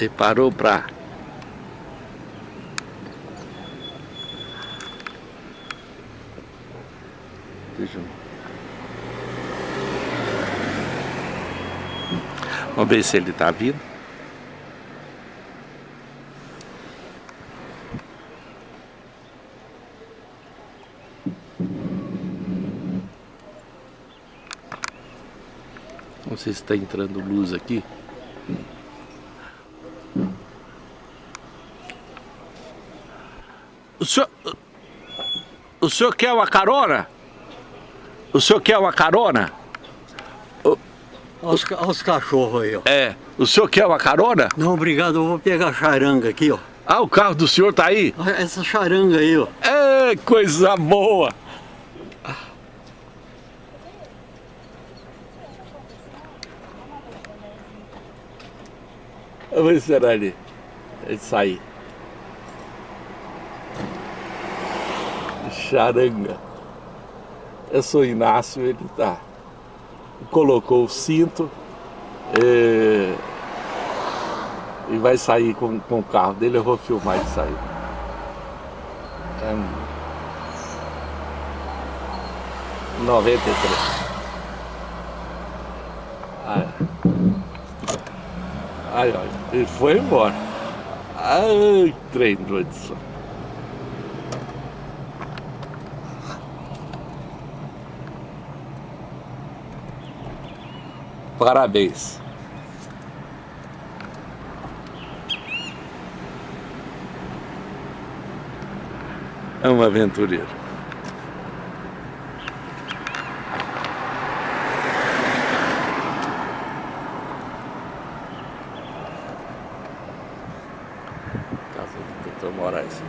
E parou eu... Vamos ver se ele tá vindo. Não sei se está entrando luz aqui. O senhor, o senhor quer uma carona? O senhor quer uma carona? Olha os, olha os cachorros aí, ó. É. O senhor quer uma carona? Não, obrigado, eu vou pegar a charanga aqui, ó. Ah, o carro do senhor tá aí? Essa charanga aí, ó. É, coisa boa! Ver se era ali. Ele sair. Charanga. Eu sou Inácio, ele tá. Colocou o cinto e, e vai sair com, com o carro dele. Eu vou filmar ele sair. É, 93. Aí, aí olha, ele foi embora. Ai, trem doido Parabéns. É um aventureiro. Casa do Dr. Moraes.